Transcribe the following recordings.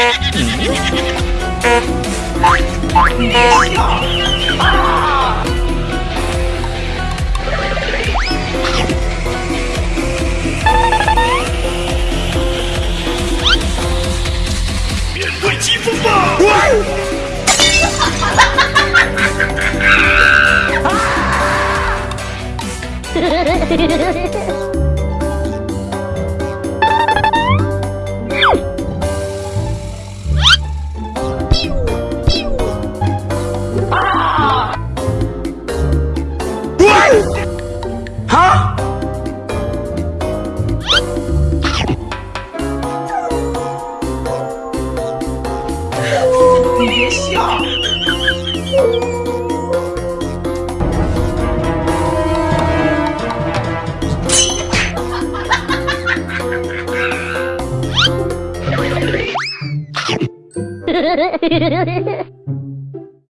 面对疾风吧！哈！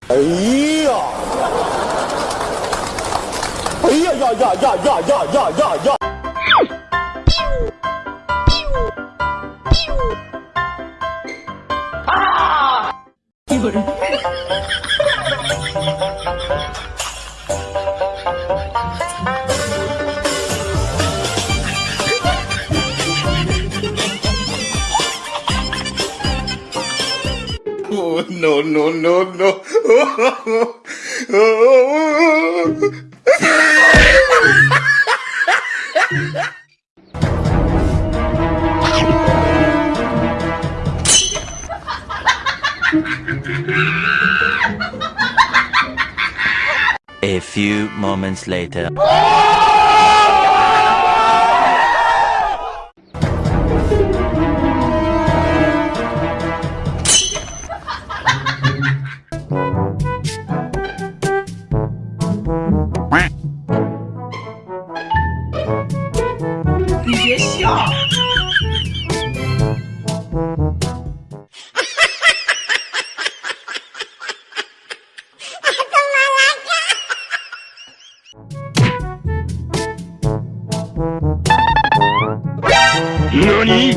哎呀！哎呀呀呀呀呀呀呀呀 Oh no, no, no, no. Oh, A few moments later. Oh! NANI?!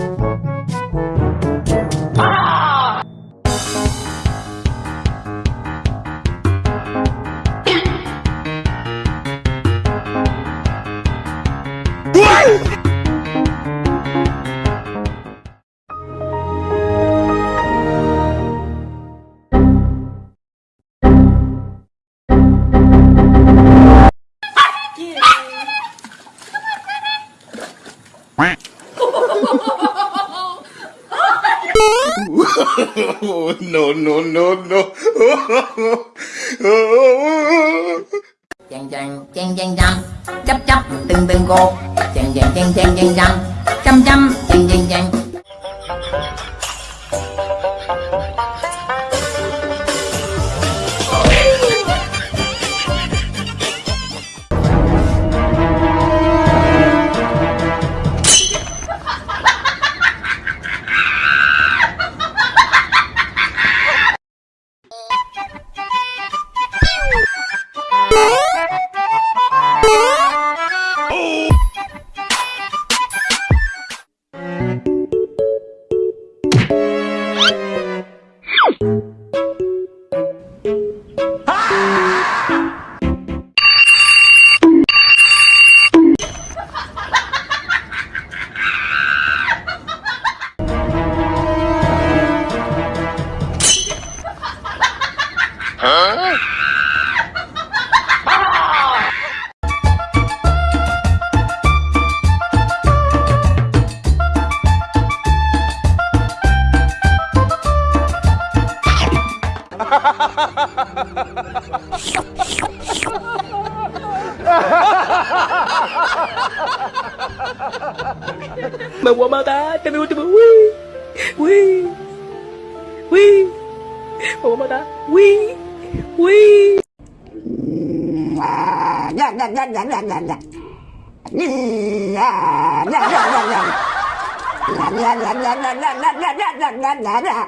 WHAT?! No, no, no, no. chàng chàng chàng chàng chăm chấp chấp từng từng cô chàng chàng chàng chàng chàng chăm chăm chăm chàng chàng chàng Me voy a matar, te me voy a matar. Uy, uy, uy. Me voy a matar. Uy, uy. Nhạc, nhạc, nhạc, nhạc, nhạc, nhạc, nhạc. Nhạc, nhạc, nhạc, nhạc, yeah yeah yeah yeah yeah yeah yeah yeah yeah nhạc, nhạc, nhạc.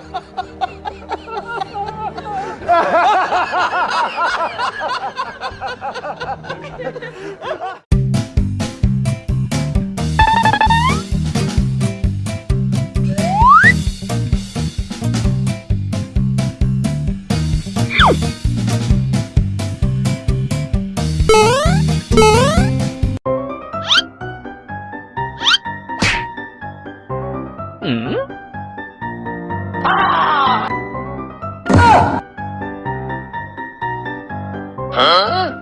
Hmm? Ah! Ah! Huh?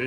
Ha